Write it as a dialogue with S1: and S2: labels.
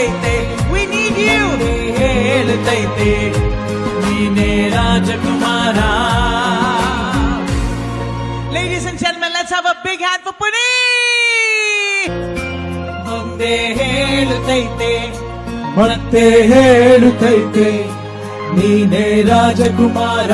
S1: ಹೇಳುತ್ತೈತೆ we need you ಹೇಳುತ್ತೈತೆ ನೀನೇ ರಾಜಕುಮಾರ Ladies and gentlemen, let's have a big hand for Puneet! ಒಂದೇ ಹೇಳುತ್ತೈತೆ
S2: ಮತ್ತೆ ಹೇಳುತ್ತೈತೆ ನೀನೇ ರಾಜಕುಮಾರ